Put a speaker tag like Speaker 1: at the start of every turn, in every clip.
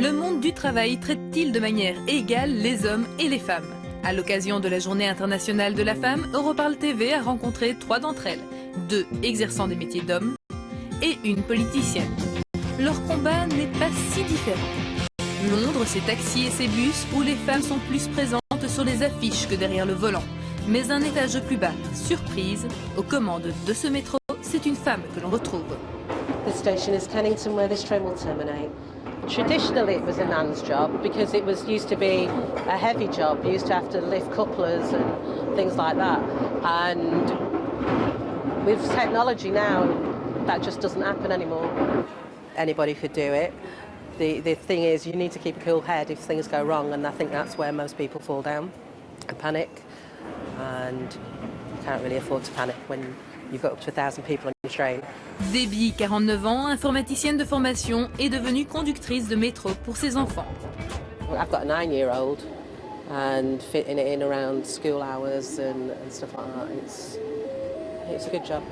Speaker 1: Le monde du travail traite-t-il de manière égale les hommes et les femmes À l'occasion de la Journée internationale de la femme, Europarl TV a rencontré trois d'entre elles, deux exerçant des métiers d'hommes et une politicienne. Leur combat n'est pas si différent. Londres, ses taxis et ses bus où les femmes sont plus présentes sur les affiches que derrière le volant. Mais un étage plus bas, surprise, aux commandes de ce métro, c'est une femme que l'on retrouve.
Speaker 2: Traditionally it was a man's job because it was used to be a heavy job. You used to have to lift couplers and things like that. And with technology now, that just doesn't happen anymore. Anybody could do it. The, the thing is, you need to keep a cool head if things go wrong, and I think that's where most people fall down and panic. And you can't really afford to panic when you've got up to a thousand people on your train.
Speaker 1: Debbie, 49 ans, informaticienne de formation, est devenue conductrice de métro pour ses enfants.
Speaker 2: I've got a nine-year-old, and fitting it in around school hours and, and stuff like that, it's, it's a good job.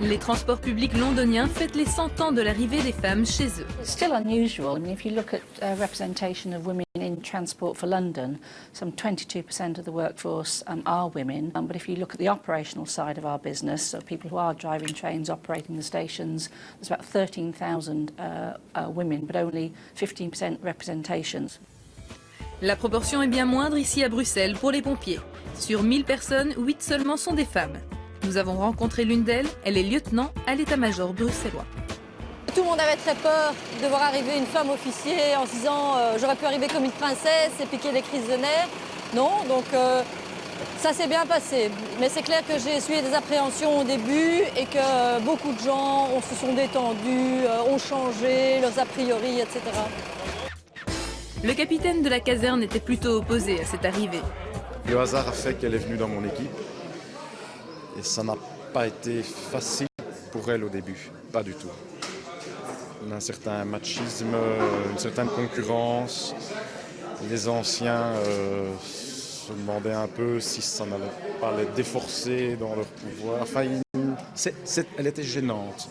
Speaker 1: Les transports publics londoniens fêtent les 100 ans de l'arrivée des femmes chez eux.
Speaker 3: It's still unusual. I mean, if you look at uh, representation of women in transport for London, some 22% of the workforce um, are women. Um, but if you look at the operational side of our business, so people who are driving trains, operating the stations, there's about 13,000 uh, uh, women, but only 15% representations.
Speaker 1: La proportion est bien moindre ici à Bruxelles pour les pompiers. Sur 1000 personnes, 8 seulement sont des femmes. Nous avons rencontré l'une d'elles, elle est lieutenant à l'état-major bruxellois.
Speaker 4: Tout le monde avait très peur de voir arriver une femme officier en se disant euh, j'aurais pu arriver comme une princesse et piquer des crises de nerfs. Non, donc euh, ça s'est bien passé. Mais c'est clair que j'ai essuyé des appréhensions au début et que beaucoup de gens on se sont détendus, euh, ont changé leurs a priori, etc.
Speaker 1: Le capitaine de la caserne était plutôt opposé à cette arrivée.
Speaker 5: Le hasard a fait qu'elle est venue dans mon équipe. Et ça n'a pas été facile pour elle au début, pas du tout. Un certain machisme, une certaine concurrence. Les anciens euh, se demandaient un peu si ça n'allait pas les déforcer dans leur pouvoir. Enfin, il- elle était gênante.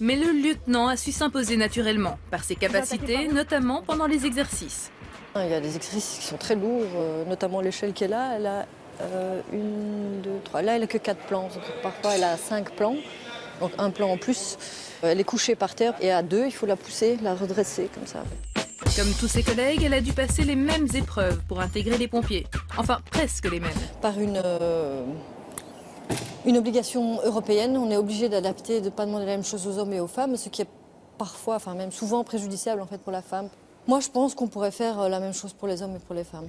Speaker 1: Mais le lieutenant a su s'imposer naturellement, par ses capacités, notamment pendant les exercices.
Speaker 4: Il y a des exercices qui sont très lourds, euh, notamment l'échelle qu'elle a. Elle a euh, une, deux, trois. Là, elle n'a que quatre plans. Parfois, elle a cinq plans, donc un plan en plus. Euh, Elle est couchée par terre et à deux, il faut la pousser, la redresser comme ça.
Speaker 1: Comme tous ses collègues, elle a dû passer les mêmes épreuves pour intégrer les pompiers. Enfin, presque les mêmes.
Speaker 4: Par une, euh, une obligation européenne, on est obligé d'adapter, de ne pas demander la même chose aux hommes et aux femmes, ce qui est parfois, enfin même souvent préjudiciable en fait pour la femme. Moi, je pense qu'on pourrait faire la même chose pour les hommes et pour les femmes.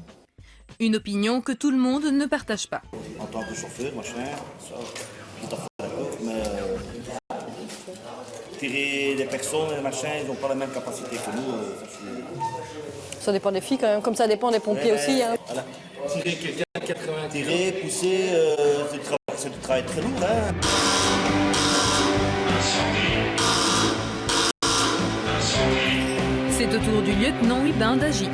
Speaker 1: Une opinion que tout le monde ne partage pas.
Speaker 6: en tant que chauffeur, machin, ça, tout à fait d'accord, mais euh, tirer des personnes et machin, ils n'ont pas la même capacité que nous. euh, ça, c'est-
Speaker 4: Ça dépend des filles quand même, comme ça dépend des pompiers
Speaker 6: Ouais,
Speaker 4: aussi. hein.
Speaker 6: voilà. Tirer quelqu'un à 80 Tirer, pousser, euh, c'est du travail- c'est du travail très lourd. Hein.
Speaker 1: C'est au tour du lieutenant Hubin d'agir.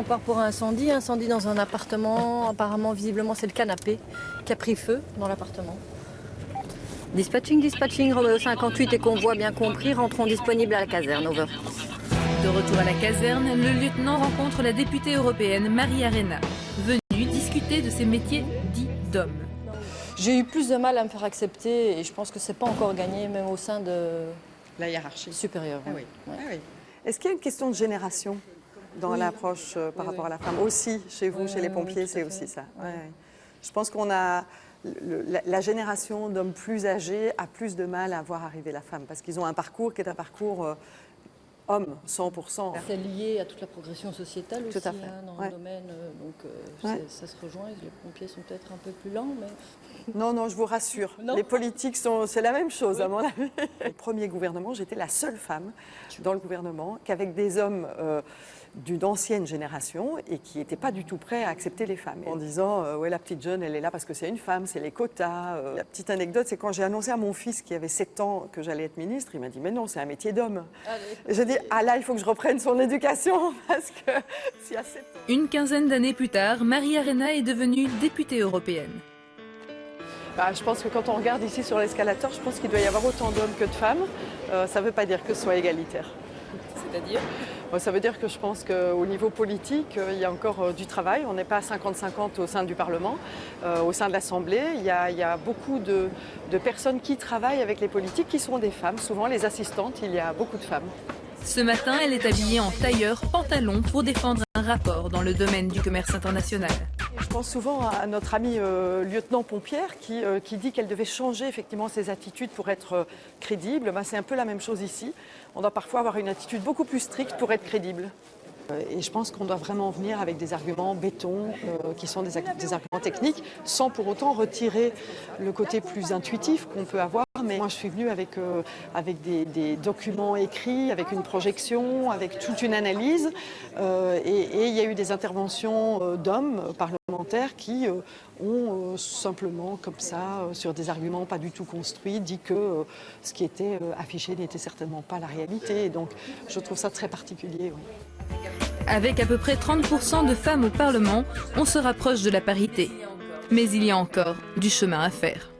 Speaker 4: On part pour un incendie, incendie dans un appartement, apparemment visiblement c'est le canapé qui a pris feu dans l'appartement. Dispatching, dispatching, Romeo 58 et convoi bien compris, rentrons disponibles à la caserne, over.
Speaker 1: De retour à la caserne, le lieutenant rencontre la députée européenne Marie Arena, venue discuter de ses métiers dits d'hommes.
Speaker 4: J'ai eu plus de mal à me faire accepter et je pense que c'est pas encore gagné même au sein de
Speaker 7: La hiérarchie.
Speaker 4: supérieur.
Speaker 7: Ah oui.
Speaker 4: Ouais.
Speaker 7: Ah oui. Est-ce qu'il y a une question de génération? Dans l'approche euh, par
Speaker 4: Oui,
Speaker 7: rapport
Speaker 4: oui.
Speaker 7: à la femme Aussi, chez vous, chez les pompiers, c'est aussi ça. Je pense qu'on a. le- la, la génération d'hommes plus âgés a plus de mal à voir arriver la femme parce qu'ils ont un parcours qui est un parcours euh, homme, 100%.
Speaker 4: C'est lié à toute la progression sociétale
Speaker 7: Tout
Speaker 4: aussi
Speaker 7: à fait.
Speaker 4: hein, dans
Speaker 7: Ouais.
Speaker 4: le domaine, euh, donc euh,
Speaker 7: Ouais.
Speaker 4: ça se rejoint. Les pompiers sont peut-être un peu plus lents, mais
Speaker 7: Non, non, je vous rassure.
Speaker 4: Non.
Speaker 7: Les politiques, sont, c'est la même chose, à mon avis. Au premier gouvernement, j'étais la seule femme dans le gouvernement qu'avec des hommes euh, d'une ancienne génération et qui n'étaient pas du tout prêts à accepter les femmes. En disant, euh, ouais, la petite jeune, elle est là parce que c'est une femme, c'est les quotas. euh. La petite anecdote, c'est quand j'ai annoncé à mon fils qui avait 7 ans que j'allais être ministre, il m'a dit, mais non, c'est un métier d'homme. J'ai dit, ah là, il faut que je reprenne son éducation parce que s'il y a 7 ans.
Speaker 1: Une quinzaine d'années plus tard, Marie Arena est devenue députée européenne.
Speaker 7: Bah, je pense que quand on regarde ici sur l'escalator, je pense qu'il doit y avoir autant d'hommes que de femmes. Euh, ça ne veut pas dire que ce soit égalitaire.
Speaker 1: C'est-à-dire
Speaker 7: Ça veut dire que je pense qu'au niveau politique, euh, il y a encore euh, du travail. On n'est pas à 50-50 au sein du Parlement, euh, au sein de l'Assemblée. Il, y a- il y a beaucoup de, de personnes qui travaillent avec les politiques qui sont des femmes. Souvent, les assistantes, il y a beaucoup de femmes.
Speaker 1: Ce matin, elle est habillée en tailleur pantalon pour défendre un rapport dans le domaine du commerce international.
Speaker 7: Je pense souvent à notre amie euh, lieutenant Pompière qui, euh, qui dit qu'elle devait changer effectivement ses attitudes pour être euh, crédible. Ben, C'est un peu la même chose ici. On doit parfois avoir une attitude beaucoup plus stricte pour être crédible. Euh, Et je pense qu'on doit vraiment venir avec des arguments béton, euh, qui sont des, arguments techniques, sans pour autant retirer le côté plus intuitif qu'on peut avoir. Mais moi, je suis venue avec, euh, des, documents écrits, avec une projection, avec toute une analyse. Et, il y a eu des interventions d'hommes parlementaires qui ont simplement, comme ça, sur des arguments pas du tout construits, dit que ce qui était affiché n'était certainement pas la réalité. Donc, je trouve ça très particulier.
Speaker 1: Avec à peu près 30% de femmes au Parlement, on se rapproche de la parité. Mais il y a encore du chemin à faire.